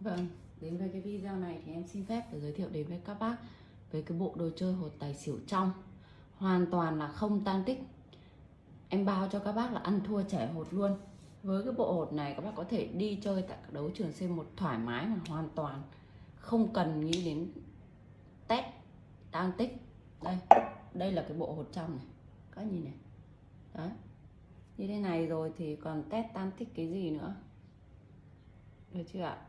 Vâng, đến với cái video này thì em xin phép để giới thiệu đến với các bác về cái bộ đồ chơi hột tài xỉu trong. Hoàn toàn là không tan tích. Em bao cho các bác là ăn thua trẻ hột luôn. Với cái bộ hột này các bác có thể đi chơi tại các đấu trường C1 thoải mái mà hoàn toàn. Không cần nghĩ đến test tan tích. Đây, đây là cái bộ hột trong này. Các nhìn này. Đấy. Như thế này rồi thì còn test tan tích cái gì nữa? Được chưa ạ?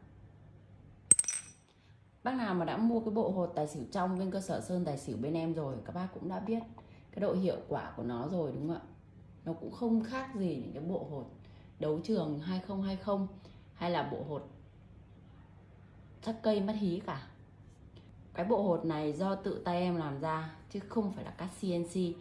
Bác nào mà đã mua cái bộ hột tài xỉu trong bên cơ sở Sơn Tài xỉu bên em rồi các bác cũng đã biết cái độ hiệu quả của nó rồi đúng không ạ? Nó cũng không khác gì những cái bộ hột đấu trường 2020 hay là bộ hột chắc cây mất hí cả. Cái bộ hột này do tự tay em làm ra chứ không phải là cắt CNC.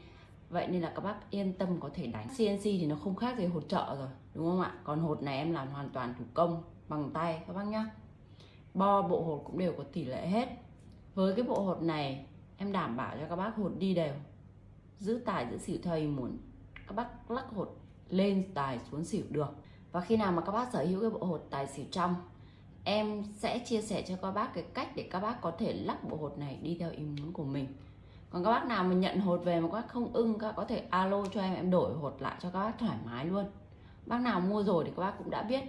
Vậy nên là các bác yên tâm có thể đánh. CNC thì nó không khác gì hột trợ rồi, đúng không ạ? Còn hột này em làm hoàn toàn thủ công bằng tay các bác nhá bo, bộ hột cũng đều có tỷ lệ hết. Với cái bộ hột này, em đảm bảo cho các bác hột đi đều. Giữ tài, giữ xỉu thầy muốn. Các bác lắc hột lên tài xuống xỉu được. Và khi nào mà các bác sở hữu cái bộ hột tài xỉu trong, em sẽ chia sẻ cho các bác cái cách để các bác có thể lắc bộ hột này đi theo ý muốn của mình. Còn các bác nào mà nhận hột về mà các bác không ưng, các bác có thể alo cho em em đổi hột lại cho các bác thoải mái luôn. Bác nào mua rồi thì các bác cũng đã biết.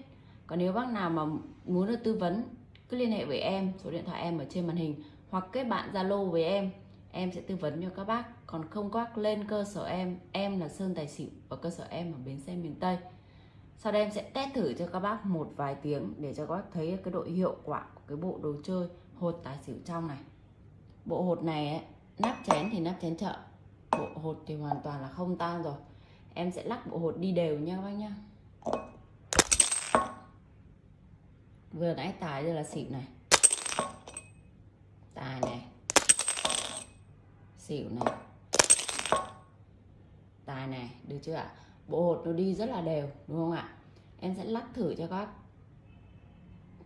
Còn nếu bác nào mà muốn được tư vấn cứ liên hệ với em số điện thoại em ở trên màn hình hoặc kết bạn zalo với em. Em sẽ tư vấn cho các bác. Còn không các lên cơ sở em. Em là sơn tài xỉu và cơ sở em ở bến xe miền tây. Sau đây em sẽ test thử cho các bác một vài tiếng để cho các bác thấy cái độ hiệu quả của cái bộ đồ chơi hột tài xỉu trong này. Bộ hột này ấy, nắp chén thì nắp chén chợ. Bộ hột thì hoàn toàn là không tan rồi. Em sẽ lắc bộ hột đi đều nha các bác nhá vừa nãy tài đây là xỉu này. Tài này. Xỉu này. Tài này, được chưa ạ? Bộ hột nó đi rất là đều, đúng không ạ? Em sẽ lắc thử cho các bác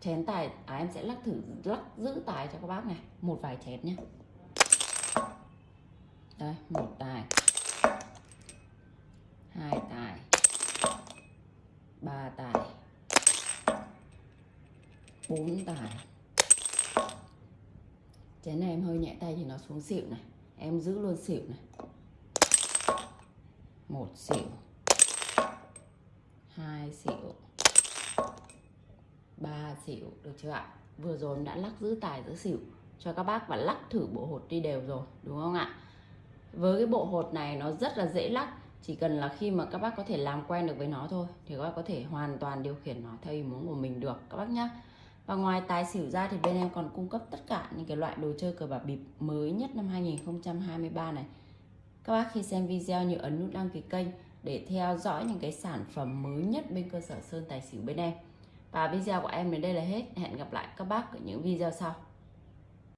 chén tài à em sẽ lắc thử, lắc giữ tài cho các bác này. Một vài chén nhé đây, một tài hai tài ba tài bốn tài chén này em hơi nhẹ tay thì nó xuống xỉu này. Em giữ luôn xỉu này. Một xỉu. Hai xỉu. Ba xỉu. Được chưa ạ? Vừa rồi em đã lắc giữ tài, giữ xỉu cho các bác và lắc thử bộ hột đi đều rồi, đúng không ạ? Với cái bộ hột này nó rất là dễ lắc, chỉ cần là khi mà các bác có thể làm quen được với nó thôi thì các bác có thể hoàn toàn điều khiển nó theo ý muốn của mình được, các bác nhé và ngoài tài xỉu ra thì bên em còn cung cấp tất cả những cái loại đồ chơi cờ bạc bịp mới nhất năm 2023 này. Các bác khi xem video nhớ ấn nút đăng ký kênh để theo dõi những cái sản phẩm mới nhất bên cơ sở Sơn Tài Xỉu bên em. Và video của em đến đây là hết. Hẹn gặp lại các bác ở những video sau.